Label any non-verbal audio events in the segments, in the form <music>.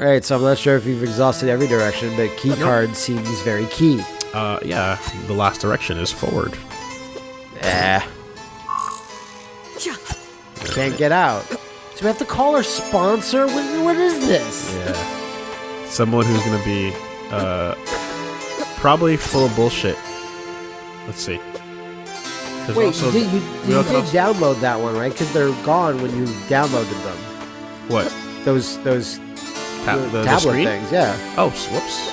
Alright, so I'm not sure if you've exhausted every direction, but key card seems very key. Uh, yeah, the last direction is forward. Eh. Can't get out. So we have to call our sponsor? What, what is this? Yeah. Someone who's gonna be, uh, probably full of bullshit. Let's see. There's Wait, also- you did, you, we you did have- download that one, right? Because they're gone when you downloaded them. what? Those those Ta- the the, the tablet screen? things, yeah. Oh, whoops.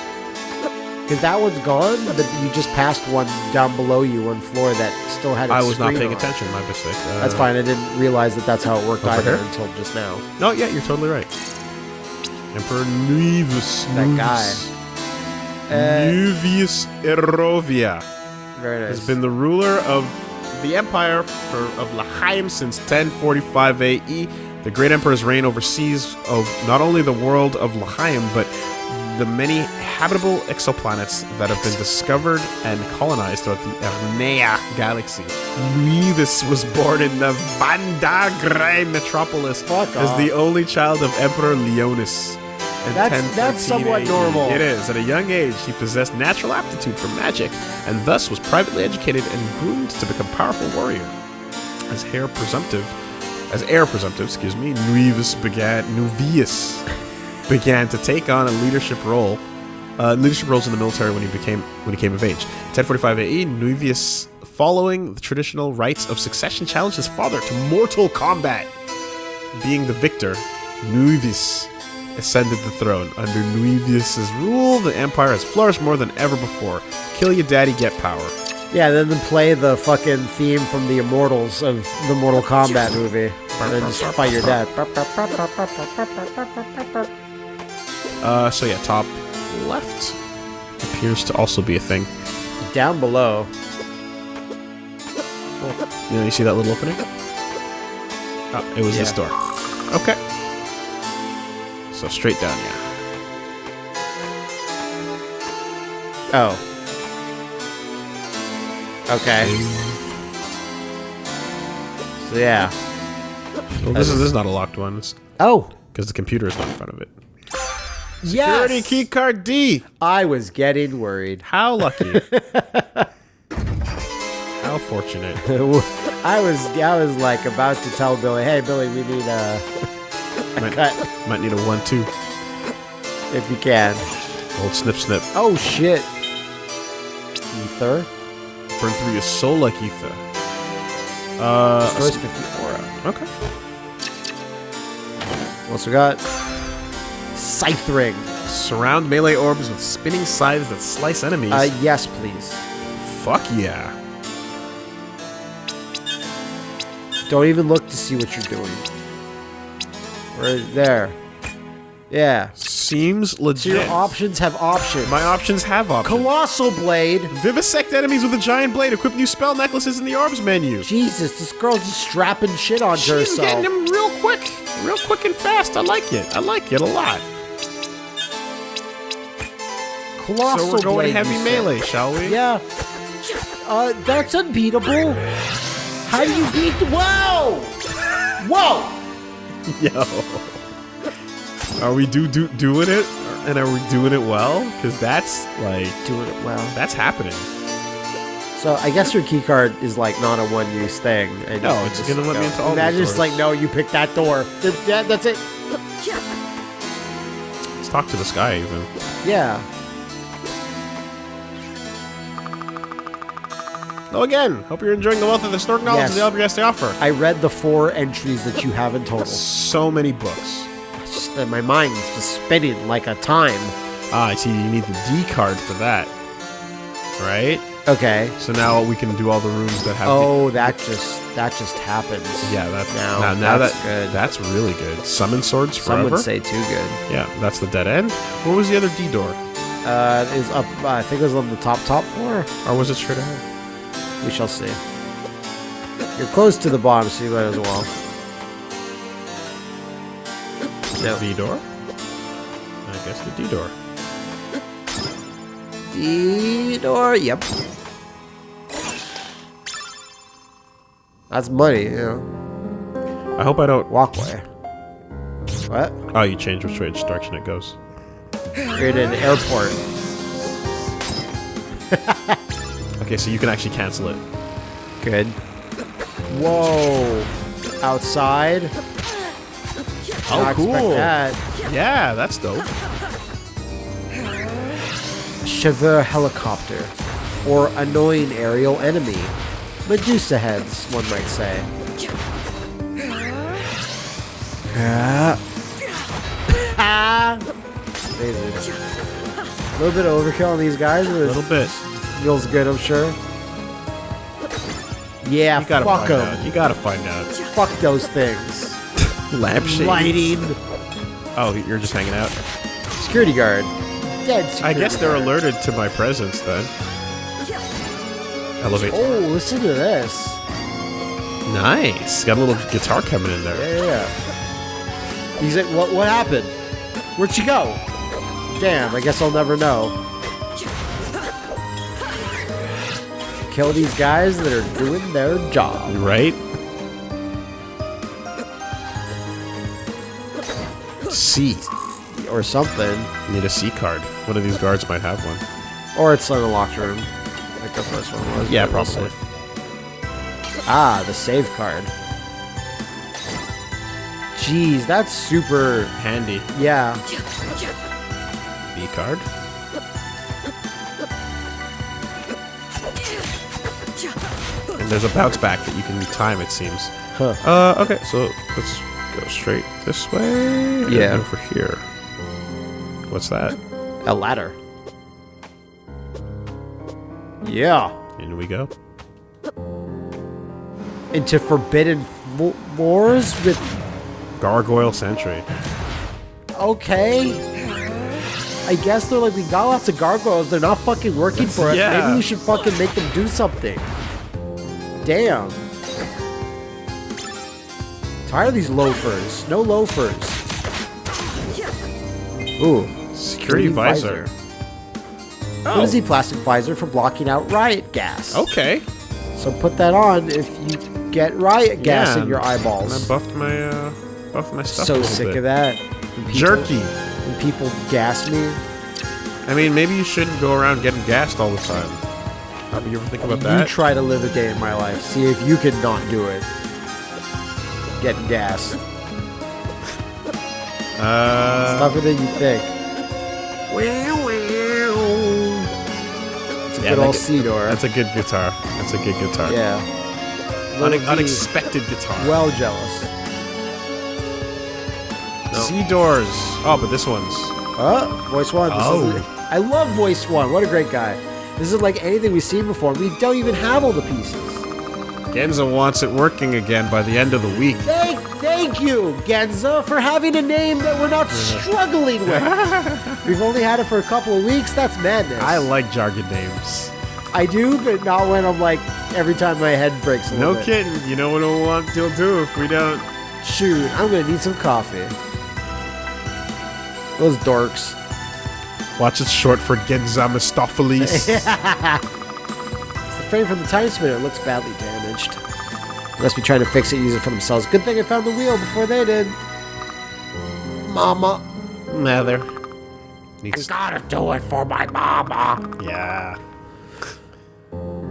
Because that one's gone, but you just passed one down below you on floor that still had its I was not paying on. attention. My mistake. Uh, That's fine. I didn't realize that that's how it worked either until just now. No, yeah, you're totally right. Emperor Nuvius. That guy. Nuvius- Uh, Nuvius Erovia Very nice. has been the ruler of the empire for, of Lachiem since 1045 AE. The great emperor's reign oversees of not only the world of Lachiem, but the many habitable exoplanets that have been discovered and colonized throughout the Ernea galaxy. Nuvius was born in the Vandagrai metropolis Fuck as off. the only child of Emperor Leonis. in That's- that's somewhat AE. normal. It is. At a young age, he possessed natural aptitude for magic, and thus was privately educated and groomed to become a powerful warrior. As heir presumptive, as heir presumptive, excuse me, Nuvius began Nuvius began to take on a leadership role, uh, leadership roles in the military when he became when he came of age. 1045 AE, Nuvius, following the traditional rites of succession, challenged his father to mortal combat. Being the victor, Nuvius ascended the throne. Under Nuvius's rule, the empire has flourished more than ever before. Kill your daddy, get power. Yeah, then play the fucking theme from the Immortals of the Mortal Kombat movie, and then just fight your dad. Uh, so yeah, top left appears to also be a thing. Down below. You know, you see that little opening? Oh, it was this door. Okay. So straight down, yeah. Oh. Okay. So yeah. Well, this is this is not a locked one. It's Oh. because the computer is not in front of it. Yes. Security key card D. I was getting worried. How lucky. <laughs> How fortunate. <laughs> I was I was like about to tell Billy, hey Billy, we need a, <laughs> a Might, cut might need a one-two. if you can. Old snip snip. Oh shit. Ether. Burn through your soul like ether. Uh, Destroys s- 50 aura. okay. What's we got? Scythe ring. Surround melee orbs with spinning scythes that slice enemies. Uh, yes, please. Fuck yeah. Don't even look to see what you're doing. Right there. Yeah. Seems So legit. your options have options. My options have options. Colossal blade. Vivisect enemies with a giant blade. Equip new spell necklaces in the orbs menu. Jesus, this girl's just strapping shit onto She's herself. getting them real quick. Real quick and fast. I like it. I like it a lot. Colossal so we're going blade, heavy melee, shall we? Yeah. Uh, that's unbeatable. How do you beat? The Whoa! Whoa! <laughs> Yo. Are we do, do doing it? And are we doing it well? Because that's like Doing it well. that's happening. So I guess your key card is like not a one-use thing. and No, it's just gonna let me into all Imagine these it's like, doors. no, you pick that door. Th- Yeah, that's it. Let's talk to this guy even. Yeah. Hello again. Hope you're enjoying the wealth of the historic knowledge Yes. of the Elder has to offer. I read the four entries that you have in total. So many books. That my mind's just spinning like a time. Ah, I see. You need the D card for that, right? Okay. So now we can do all the rooms that have. Oh, that just that just happens. yeah, that's Now, now, now that's that good. that's really good. Summon swords forever. Some would say too good. yeah, that's the dead end. What was the other D door, Uh, is up. Uh, I think it was on the top top floor. or was it straight ahead? We shall see. You're close to the bottom, so you might as well. No. V door. I guess the D door. D door. Yep. That's money, you know. I hope I don't. Walkway. What? Oh, you change which way, which direction it goes. You're in an airport. <laughs> Okay, so you can actually cancel it. Good. Whoa. Outside. Oh, cool. That. Yeah, that's dope. Chauffeur helicopter. Or annoying aerial enemy. Medusa heads, one might say. Ah. <laughs> Amazing. A little bit of overkill on these guys. A little bit. Feels good, I'm sure. Yeah, You gotta fuck them. You gotta find out. Fuck those things. Lampshades. Lighting. Oh, you're just hanging out. Security guard. Dead I guess they're guard. alerted to my presence then. Elevate. Oh, listen to this. Nice. Got a little guitar coming in there. Yeah, yeah, yeah. He's like, what, what happened? Where'd she go? Damn, I guess I'll never know. Kill these guys that are doing their job. Right? C. Or something. Need a C card. One of these guards might have one. Or it's in a locked room. Like the first one was. Yeah, but we'll probably. Ah, the save card. Jeez, that's super. Handy. Yeah. B card. And there's a bounce back that you can time, it seems. Huh. Uh, okay, so let's go straight this way. and Yeah. Over here. What's that? A ladder. Yeah. In we go. Into Forbidden Fo- Wars with. Gargoyle Sentry. Okay. I guess they're like, we got lots of gargoyles. They're not fucking working for us. yeah. Maybe we should fucking make them do something. Damn. Tired of these loafers. No loafers. Ooh. Security visor. What is the plastic visor for blocking out riot gas? Okay. So put that on if you get riot gas Yeah, in your And I buffed my, uh, buffed my stuff So sick bit. of that. People- Jerky. When people gas me. I mean, maybe you shouldn't go around getting gassed all the time. Have you ever think about You that? You try to live a day in my life. See if you can not do it. Getting gas. uh, Tougher than you think. It's a Yeah, good that old g- C door. that's a good guitar. That's a good guitar. yeah. Une- unexpected guitar. Well jealous. C doors. Oh, but this one's. Oh, voice one. This Oh. is, I love voice one. What a great guy. This is like anything we've seen before. We don't even have all the pieces. Genza wants it working again by the end of the week. Thank, thank you, Genza, for having a name that we're not <laughs> struggling with. We've only had it for a couple of weeks. That's madness. I like jargon names. I do, but not when I'm like every time my head breaks a No bit. kidding. You know what we'll want to do if we don't. Shoot, I'm gonna need some coffee. Those dorks. Watch it's short for Genza Mistopheles. <laughs> The frame from the time spinner It looks badly damaged. Must be trying to fix it, use it for themselves. Good thing I found the wheel before they did. Mama. nah, there. Needs. Gotta do it for my mama. Yeah.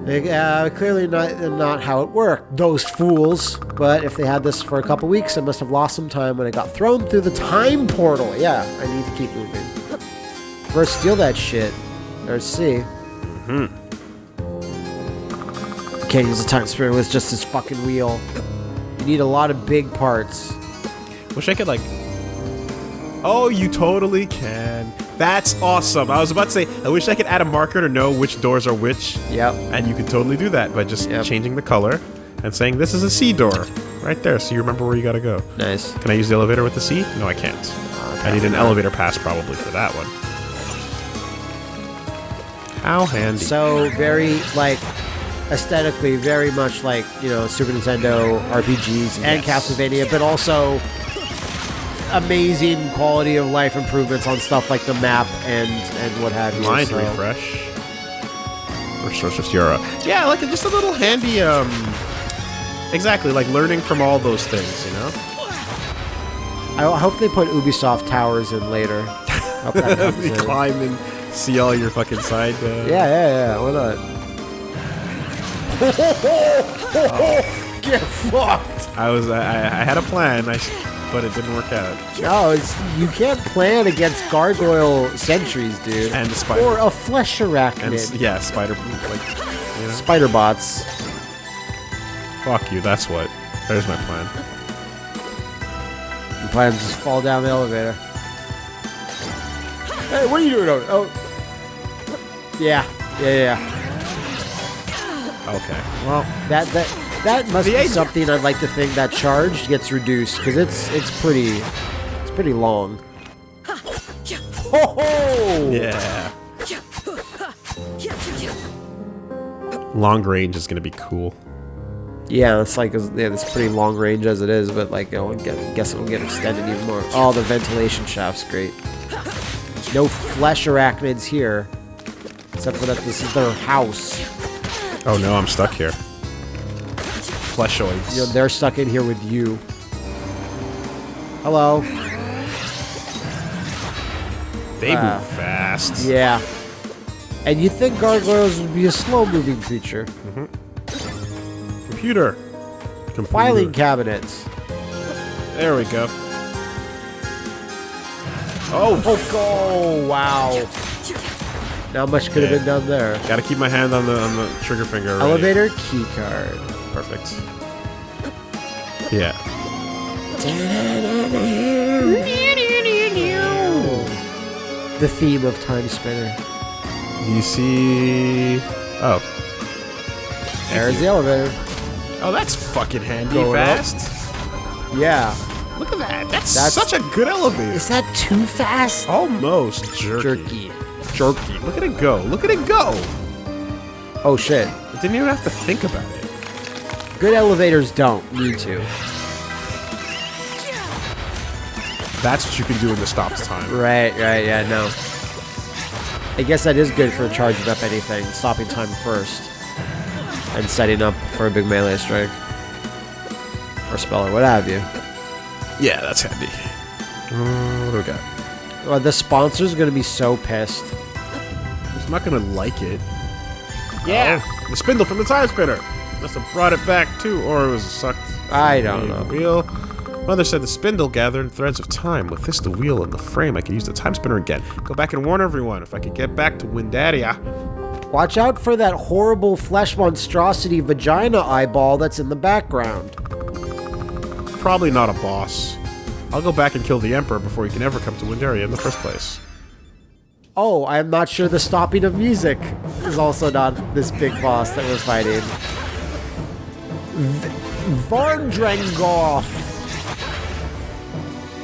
They, uh, clearly not, not how it worked. Those fools. But if they had this for a couple weeks, I must have lost some time when I got thrown through the time portal. Yeah, I need to keep moving. First, steal that shit. Or see. Mm-hmm. Can't use a time spinner with just this fucking wheel. You need a lot of big parts. Wish I could like. Oh, you totally can. That's awesome. I was about to say, I wish I could add a marker to know which doors are which, Yep. and you could totally do that by just Yep. changing the color and saying this is a C door right there, so you remember where you gotta go. Nice. Can I use the elevator with the C? No, I can't. I need an elevator pass probably for that one. How handy. So very like aesthetically, very much like you know Super Nintendo RPGs and Yes. Castlevania, but also amazing quality of life improvements on stuff like the map and and what have you. Mind so- refresh. Restores of Euro. Yeah, like just a little handy. Um, exactly, like learning from all those things, you know. I hope they put Ubisoft towers in later. Hope that comes you in. climb and see all your fucking side. Uh, Yeah, yeah, yeah. Why not? <laughs> Get fucked. I was. I, I had a plan, I, but it didn't work out. No, it's, you can't plan against gargoyle sentries, dude. And the spider. Or a flesh And arachnid. s- yeah, spider. Like, you know. Spider bots. Fuck you. That's what. There's my plan. You plan to just fall down the elevator. Hey, what are you doing? over- Oh. Yeah, yeah, yeah. Okay. Well, that that that must The be something I'd like to think that charge gets reduced because it's it's pretty it's pretty long. Oh! Yeah. Long range is gonna be cool. Yeah, it's like yeah, it's pretty long range as it is, but like I guess, guess it'll get extended even more. Oh, the ventilation shaft's great. No flesh arachnids here, except for that this is their house. Oh no, I'm stuck here. Fleshoids. You know, they're stuck in here with you. Hello. they Ah. move fast. Yeah. And you think gargoyles would be a slow-moving creature? Computer. Computer. Filing cabinets. There we go. Oh, Oh, oh <laughs> wow. Not much could have been done there. gotta keep my hand on the on the trigger finger. already. Elevator key card. Perfect. Yeah. The theme of Time Spinner. You see. Oh. There's the elevator. Oh, that's fucking handy. Going up. fast. Yeah. Look at that. That's, That's- such a good elevator. Is that too fast? Almost jerky. Jerky. Jerky. Look at it go. Look at it go. Oh shit. It didn't even have to think about it. Good elevators don't need to. That's what you can do in the stops time. Right, right, yeah, no. I guess that is good for charging up anything, stopping time first, and setting up for a big melee strike. Or spell or what have you. Yeah, that's handy. Uh, what do we got? Well, the sponsor's gonna be so pissed. He's not gonna like it. Yeah, oh, the spindle from the time spinner. Must have brought it back too, or it was sucked. I don't know. Wheel. Mother said the spindle gathered threads of time. With this, the wheel, and the frame, I could use the time spinner again. Go back and warn everyone if I could get back to Windaria. Watch out for that horrible flesh monstrosity vagina eyeball that's in the background. Probably not a boss. I'll go back and kill the Emperor before he can ever come to Windaria in the first place. Oh, I'm not sure the stopping of music is also not this big boss that we're fighting. V-.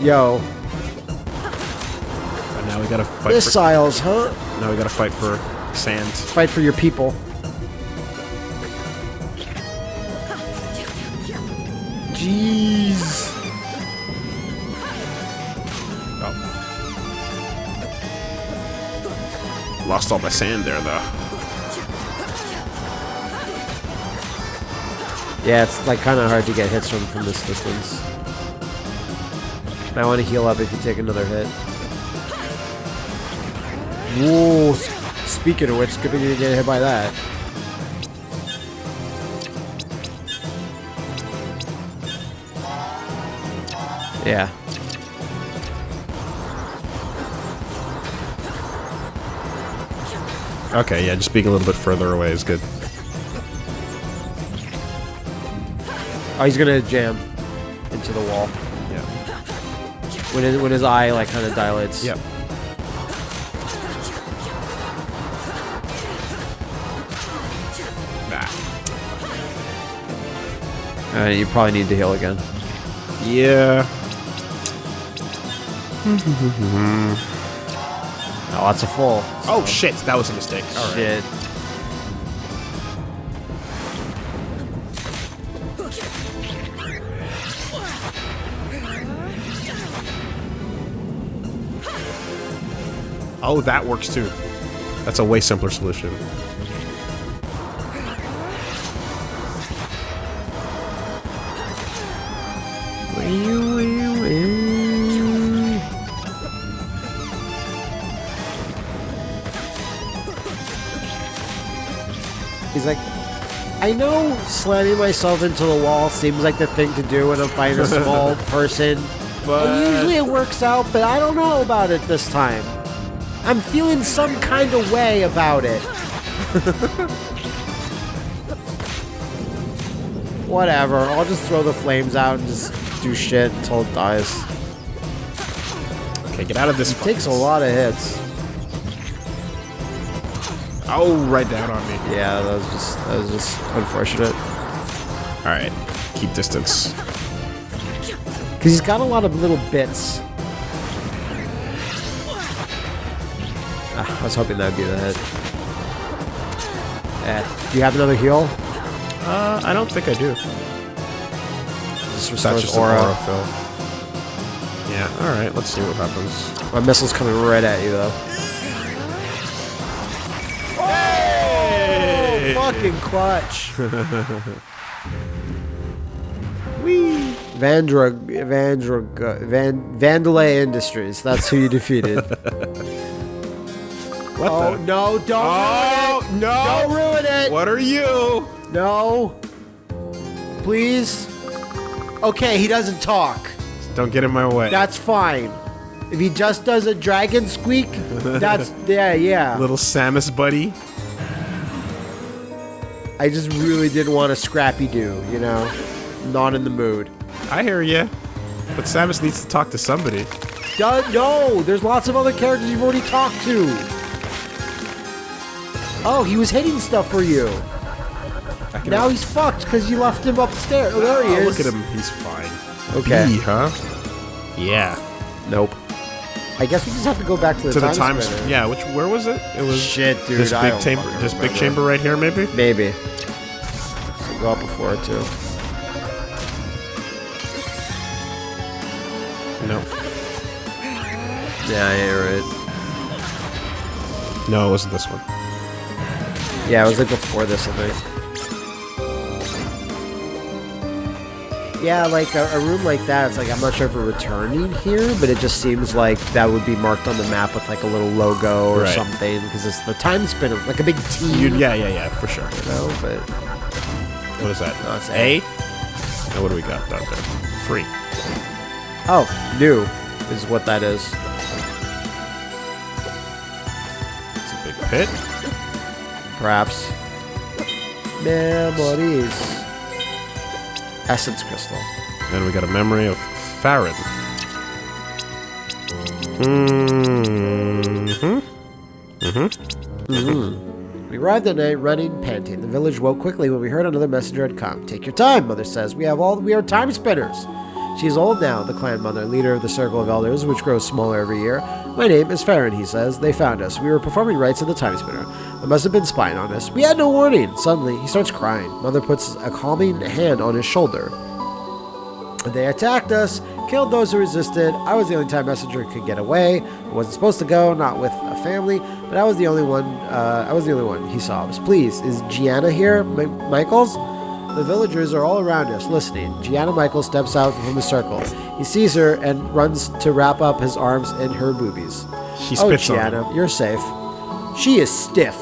Yo, And now we gotta fight for. missiles, huh? Now we gotta fight for sand. Fight for your people. Jeez. Lost all my sand there, though. Yeah, it's like kind of hard to get hits from from this distance. Might want to heal up if you take another hit. Whoa! Speaking of which, thing you get hit by that. Yeah. Okay, yeah, just being a little bit further away is good. Oh, he's gonna jam into the wall Yeah. when his, when his eye like kind of dilates. Yep. Nah. Uh, you probably need to heal again. Yeah. <laughs> <laughs> Oh, that's a full. Oh shit, that was a mistake. All right. Shit. Oh, that works too. That's a way simpler solution. He's like, I know slamming myself into the wall seems like the thing to do when I'm fighting a small <laughs> person. But And usually it works out, but I don't know about it this time. I'm feeling some kind of way about it. <laughs> Whatever, I'll just throw the flames out and just do shit until it dies. okay, get out of this. It takes a lot of hits. Oh, right down on me. Yeah, that was just that was just unfortunate. All right, keep distance. Because he's got a lot of little bits. Ah, I was hoping that would be the hit. Eh, do you have another heal? Uh, I don't think I do. This restores just aura. aura fill. Yeah. All right. Let's see what happens. My missile's coming right at you, though. Fucking clutch. <laughs> Wee. Vandra, Vandra, Van, Vandelay Industries. That's who you defeated. <laughs> What oh the? no! Don't Oh ruin it! no! Don't ruin it! What are you? No. Please. Okay, he doesn't talk. Don't get in my way. That's fine. If he just does a dragon squeak, that's <laughs> yeah, yeah. Little Samus buddy. I just really didn't want a scrappy do, you know? Not in the mood. I hear ya. But Samus needs to talk to somebody. Duh, no, there's lots of other characters you've already talked to. Oh, he was hitting stuff for you. Now he's fucked because you left him upstairs. Oh, there he Oh, is. Look at him. He's fine. Okay. B, huh? Yeah. Nope. I guess we just have to go back to the to the time. Yeah. Which? Where was it? It was Shit, dude. this big chamber. This big remember. chamber right here, maybe. Maybe. Go up before it too. No. Yeah, you're right. No, it wasn't this one. Yeah, it was like before this, I think. Yeah, like a, a room like that, it's like I'm not sure if we're returning here, but it just seems like that would be marked on the map with like a little logo or Right. something because it's the time spinner, like a big T. Yeah, yeah, yeah, for sure. You know, but What is that? No, it's A. Now what do we got down there? Free. oh, new is what that is. It's a big pit. Perhaps memories. Essence crystal. Then we got a memory of Farron. Mm-hmm. We arrived at night running, panting. The village woke quickly when we heard another messenger had come. Take your time, mother says. We have all we are time spinners. She is old now, the clan mother, leader of the circle of elders, which grows smaller every year. My name is Farron, he says. They found us. We were performing rites in the time spinner. They must have been spying on us. We had no warning. Suddenly, he starts crying. Mother puts a calming hand on his shoulder. They attacked us, killed those who resisted. I was the only time messenger could get away. I wasn't supposed to go, not with family, but I was the only one. Uh, I was the only one. He sobs. Please, is Gianna here, Mi- Michaels? The villagers are all around us, listening. Gianna Michaels steps out from the circle. He sees her and runs to wrap up his arms in her boobies. She Oh, spits on Gianna, him. you're safe. She is stiff.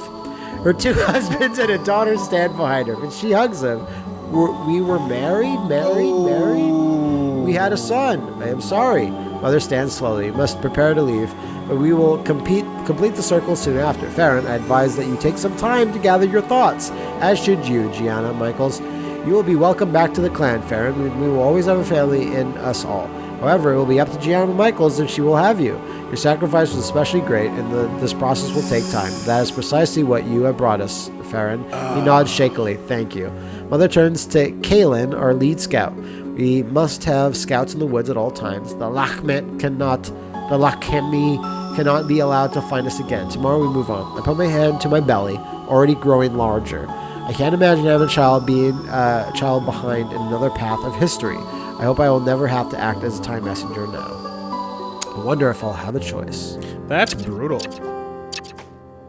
Her two <laughs> husbands and a daughter stand behind her, and she hugs them. We're, we were married, married, married. We had a son. I am sorry. Mother stands slowly. Must prepare to leave, but we will compete, complete the circle soon after. Farron, I advise that you take some time to gather your thoughts, as should you, Gianna Michaels. You will be welcome back to the clan, Farron. We, we will always have a family in us all. However, it will be up to Gianna Michaels if she will have you. Your sacrifice was especially great, and the, this process will take time. That is precisely what you have brought us, Farron. He ah. nods shakily. Thank you. Mother turns to Kaelin, our lead scout. We must have scouts in the woods at all times. The Lachmet cannot, the Lakhemi cannot be allowed to find us again. Tomorrow we move on. I put my hand to my belly, already growing larger. I can't imagine having a child being uh, a child behind in another path of history. I hope I will never have to act as a time messenger now. I wonder if I'll have a choice. That's brutal.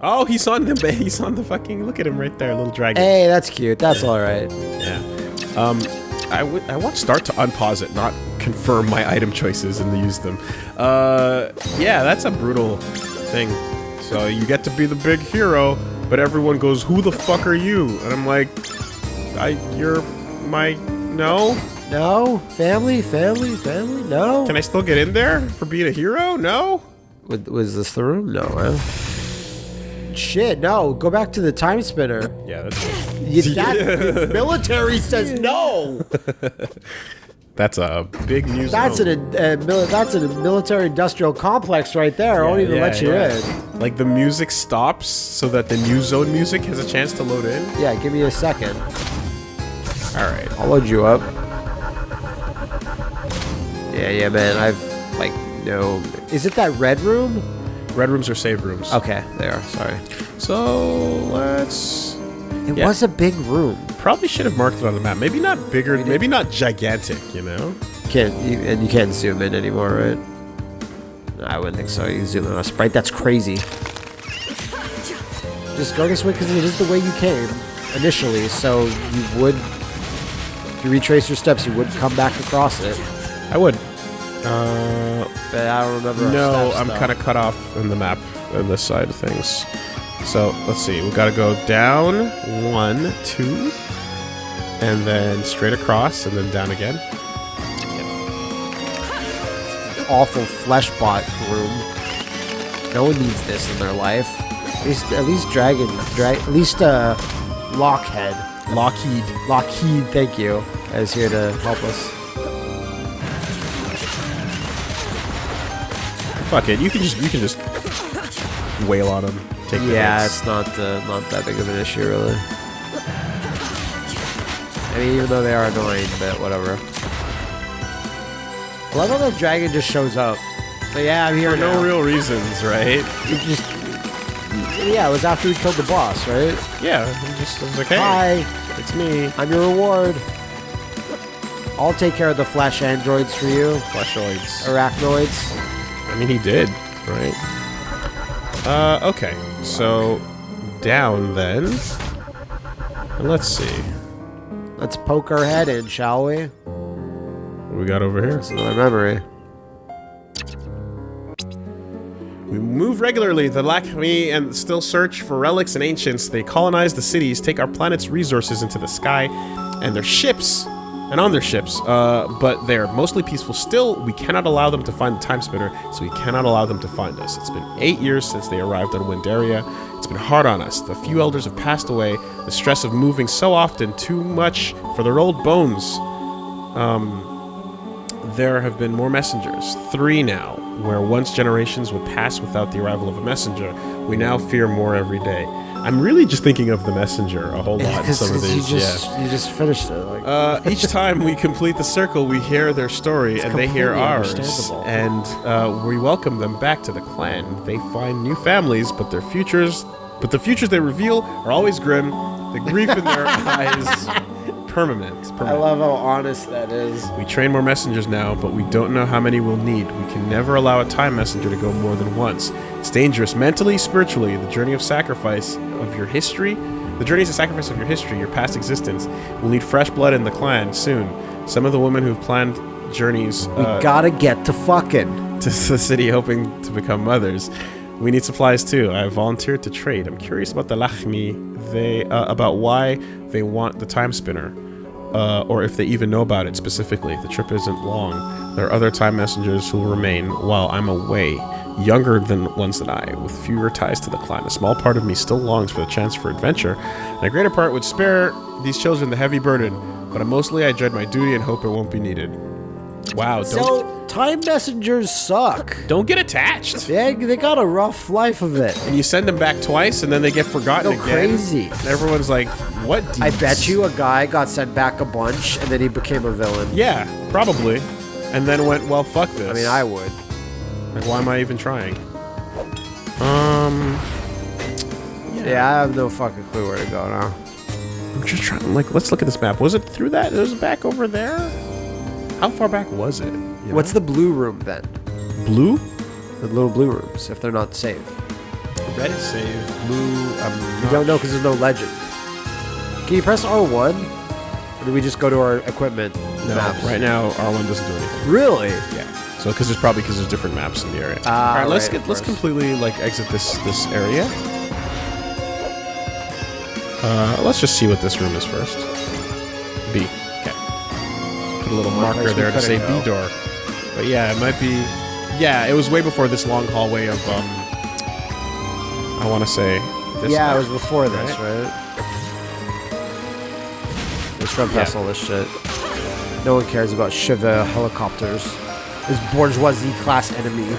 Oh, he's on the he's on the fucking look at him right there, little dragon. Hey, that's cute. That's all right. Yeah. Um, I would I want start to unpause it, not confirm my item choices and use them. Uh, yeah, that's a brutal thing. So you get to be the big hero, but everyone goes, "Who the fuck are you?" And I'm like, "I, you're my no." No? Family? Family? Family? No? Can I still get in there for being a hero? No. Was, this the room? No, huh? Shit, no. Go back to the time spinner. Yeah, that's You, that, <laughs> military says no. <laughs> that's a big news. That's an a, uh, mili- that's a military industrial complex right there. I won't even let you in. Like the music stops so that the new zone music has a chance to load in. Yeah, give me a second. All right. I'll load you up. Yeah, yeah, man. I've like no. Is it that red room? Red rooms are save rooms. Okay, they are. Sorry. So let's. It Yeah. was a big room. Probably should have marked it on the map. Maybe not bigger. did. Maybe not gigantic. You know. Can't you, and you can't zoom in anymore, right? I wouldn't think so. You zoom in on a sprite. That's crazy. Just go this way because it is the way you came initially. So you would, if you retrace your steps, you would come back across it. I would. Uh, But I don't remember. no, I'm kind of cut off in the map on this side of things. So let's see. We got to go down one, two, and then straight across, and then down again. awful flesh bot room. No one needs this in their life. At least, at least Dragon, drag, at least uh, Lockhead, Lockheed. Lockheed. Thank you, is here to help us. Fuck it. You can just you can just wail on him. Take the Yeah, hits. it's not uh, not that big of an issue, really. I mean, even though they are annoying, but whatever. I love how the dragon just shows up. So yeah, I'm here for now. no real reasons, right? It just yeah, it was after we killed the boss, right? Yeah, I'm just I was like, hey, Hi, it's me, I'm your reward. I'll take care of the flesh androids for you, Fleshoids. arachnoids. I mean, he did, right? Uh, okay. So down then. And let's see. Let's poke our head in, shall we? What we got over here? It's another memory. We move regularly. The Lakmi and still search for relics and ancients. They colonize the cities, take our planet's resources into the sky, and their ships, and on their ships. Uh, but they're mostly peaceful. Still, we cannot allow them to find the time spinner, so we cannot allow them to find us. It's been eight years since they arrived on Windaria. It's been hard on us. The few elders have passed away. The stress of moving so often, too much for their old bones. There have been more messengers, three now, where once generations would pass without the arrival of a messenger. We now fear more every day. I'm really just thinking of the messenger a whole lot in some of you these. just yeah. you just finished it. Like, Uh, each <laughs> time we complete the circle, we hear their story and they hear ours, and uh, we welcome them back to the clan. They find new families, but their futures, but the futures they reveal are always grim. The grief in their <laughs> eyes, permanent. I love how honest that is. We train more messengers now, but we don't know how many we'll need. We can never allow a time messenger to go more than once. It's dangerous mentally, spiritually. The journey of sacrifice of your history, the journey is a sacrifice of your history, your past existence. We'll need fresh blood in the clan soon. Some of the women who've planned journeys We uh, gotta get to fucking. <laughs> to the city hoping to become mothers. We need supplies too. I volunteered to trade. I'm curious about the Lachmi. They uh, about why they want the time spinner, uh, or if they even know about it specifically. The trip isn't long. There are other time messengers who will remain while I'm away, younger than ones that I, with fewer ties to the clan. A small part of me still longs for the chance for adventure, and a greater part would spare these children the heavy burden. But mostly, I dread my duty and hope it won't be needed. Wow! Don't So time messengers suck. don't get attached. They they got a rough life of it. and you send them back twice, and then they get forgotten Go again. crazy. And everyone's like, "What?" I bet you a guy got sent back a bunch and then he became a villain. Yeah, probably. And then went, "Well, fuck this." I mean, I would. like, why am I even trying? Um, Yeah, I have no fucking clue where to go now. I'm just trying. Like, let's look at this map. Was it through that? It was back over there. How far back was it? You What's the blue room then? blue? The little blue rooms, if they're not safe. Red is safe. Blue. I'm You don't know because there's no legend. Can you press R1? Or do we just go to our equipment No, maps? right now R1 doesn't do anything. Really? Yeah. So because there's probably because there's different maps in the area. Ah, All right, let's right, get let's completely like exit this this area. Uh, let's just see what this room is first. B. Okay. Put a little marker there to say. B door. But yeah, it might be. Yeah, it was way before this long hallway of um. I want to say. This yeah, way. it was before this, Right. right? Let's run past Yeah. all this shit. No one cares about Shiva helicopters. This bourgeoisie class enemy. <laughs>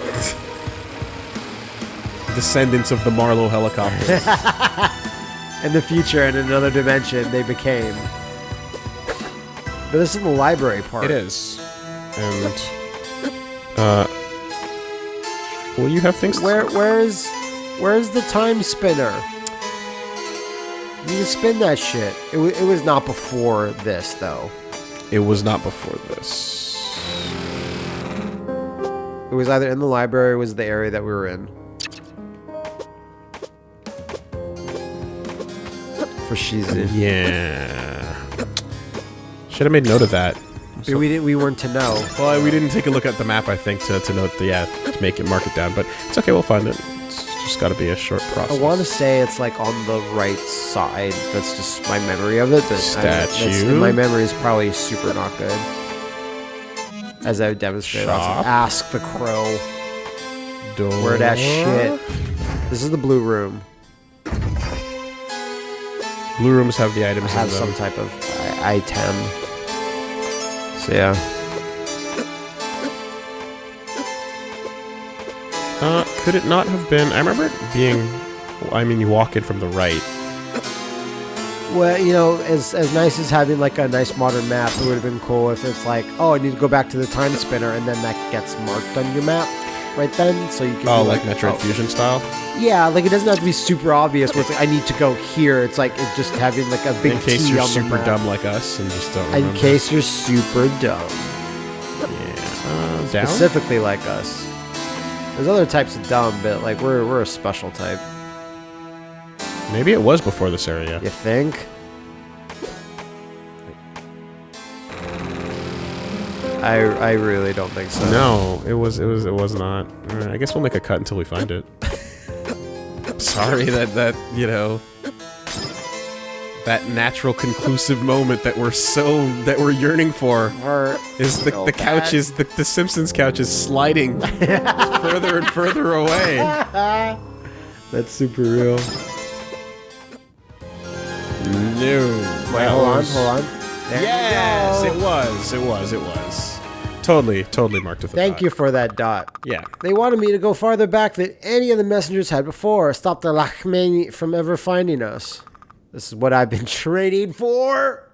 descendants of the Marlowe helicopter. <laughs> In the future, in another dimension, they became. But this is the library part. it is. And. Uh. Will you have things? Where, where is, where is the time spinner? You can spin that shit. It, it was not before this, though. It was not before this. It was either in the library or was the area that we were in. For Shizu. Yeah. Should have made note of that. We- we didn't. We weren't to know. Well, we didn't take a look at the map, I think, to, to note the, yeah, to make it, mark it down. But it's okay, we'll find it. It's just got to be a short process. I want to say it's like on the right side. That's just my memory of it. But I- Statue. my memory is probably super not good. As I would demonstrate, I was like, Shop. ask the crow Door. where that shit. This is the blue room. Blue rooms have the items I have some type of i- item. Yeah. Uh, could it not have been? I remember it being. I mean, you walk in from the right. Well, you know, as as nice as having like a nice modern map, it would have been cool if it's like, oh, I need to go back to the time spinner, and then that gets marked on your map right then, so you can. Oh, be like Metroid oh. Fusion style. Yeah, like it doesn't have to be super obvious. Where it's like I need to go here. It's like it's just having like a big In case T you're super dumb like us and just don't remember. In case you're super dumb, Yeah. Uh, down. specifically like us. There's other types of dumb, but like we're we're a special type. Maybe it was before this area. You think? I I really don't think so. No, it was. It was. It was not. Uh, I guess we'll make a cut until we find it. <laughs> Sorry that that you know that natural conclusive moment that we're so that we're yearning for Or is the the couch bad. is the, the Simpsons couch is sliding further and further away. <laughs> that's super real. No. Wait, hold on, hold on. There Yes, it was. It was. It was. Totally, totally marked with a Thank dot. you for that dot. Yeah. They wanted me to go farther back than any of the messengers had before. Stop the Lachmani from ever finding us. This is what I've been <laughs> training for.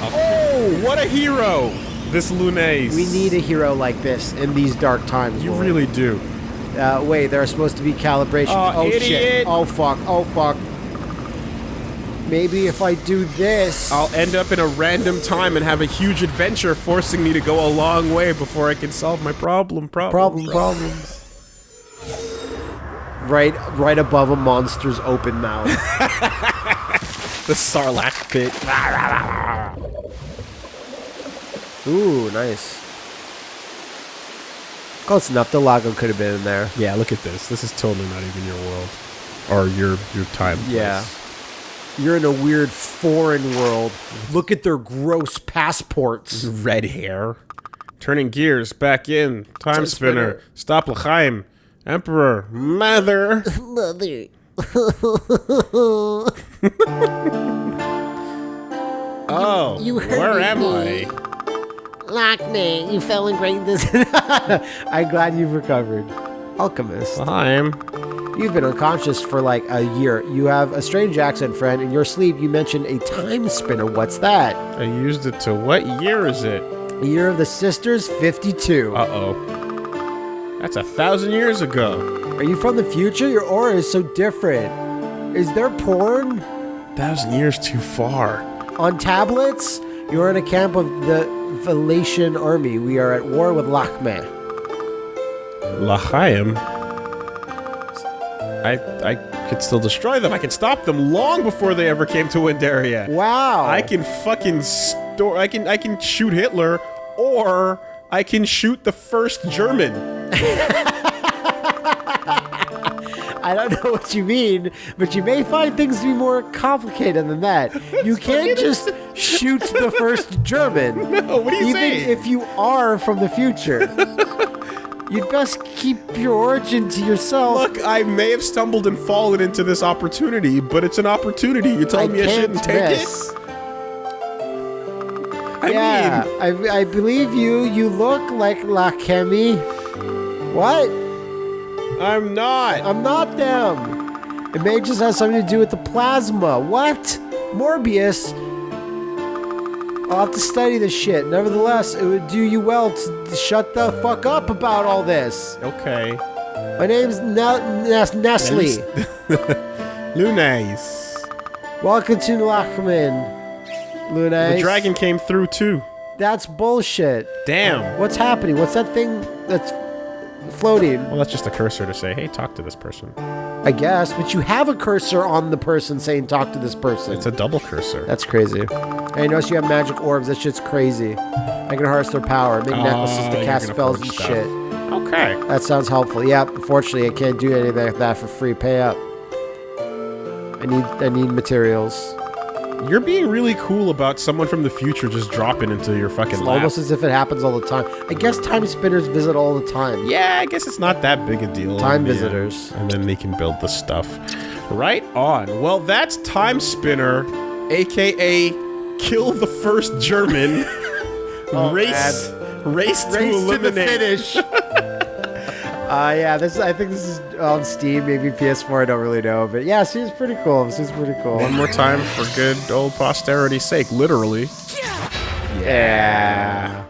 Oh, what a hero! This Lunais. We need a hero like this in these dark times. You Lloyd. really do. Uh, wait, there are supposed to be calibration. Oh, shit. Oh fuck. Oh fuck. Maybe if I do this. I'll end up in a random time and have a huge adventure forcing me to go a long way before I can solve my problem. Problem. problem problems. Right, right above a monster's open mouth. <laughs> The Sarlacc pit. Ooh, nice. Close enough. The Lago could have been in there. Yeah, look at this. This is totally not even your world. Or your your time. Yeah. place. You're in a weird foreign world. Look at their gross passports. Red hair. Turning gears back in. Time, Time spinner. spinner. Stop L'chaim. Emperor. Mother. Mother. <laughs> Oh. You hurt where me. am I? Lockney, you fell in greatness. <laughs> I'm glad you've recovered. Alchemist. L'chaim. You've been unconscious for like a year. You have a strange accent, friend. In your sleep, you mentioned a time spinner. What's that? I used it to what year is it? The year of the sisters, 52. Uh oh. That's a thousand years ago. Are you from the future? Your aura is so different. Is there porn Thousand years too far. on tablets? You're in a camp of the Valatian army. We are at war with Lachme. L'chaim. I I could still destroy them. I can stop them long before they ever came to Windaria. Wow. I can fucking store. I can I can shoot Hitler, or I can shoot the first German. <laughs> I don't know what you mean, but you may find things to be more complicated than that. <laughs> You can't just shoot the first German. <laughs> No, what are you even saying? if you are from the future. You'd best keep your origin to yourself. Look, I may have stumbled and fallen into this opportunity, but it's an opportunity. You told I me I shouldn't take miss. it. I yeah, mean, I, I believe you. You look like Lachiem. What? I'm not. I'm not them. It may just have something to do with the plasma. What? Morbius? I'll have to study this shit. Nevertheless, it would do you well to shut the fuck up about all this. okay. My name's ne- Nes- Nestle. <laughs> Lunais. Welcome to Lachiem. Luna. The dragon came through too. That's bullshit. Damn. What's happening? What's that thing that's floating? Well, that's just a cursor to say, hey, talk to this person. I guess, but you have a cursor on the person saying talk to this person. It's a double cursor. That's crazy. I notice you have magic orbs. That shit's crazy. I can harness their power. Make necklaces Ah, to cast spells and stuff. shit. Okay. That sounds helpful. Yep. Unfortunately, I can't do anything like that for free. Pay up. I need I need materials. You're being really cool about someone from the future just dropping into your fucking It's lap. almost as if it happens all the time. I guess time spinners visit all the time. Yeah, I guess it's not that big a deal. Time visitors. And then they can build the stuff. Right on. Well, that's Time Spinner, aka Kill the First German. <laughs> Oh, race, race to Oh, Race to the eliminate. finish. <laughs> Uh, yeah, this I think this is on Steam, maybe PS4. I don't really know, but yeah, seems pretty cool. This is pretty cool. One more time for good old posterity's sake, literally. Yeah.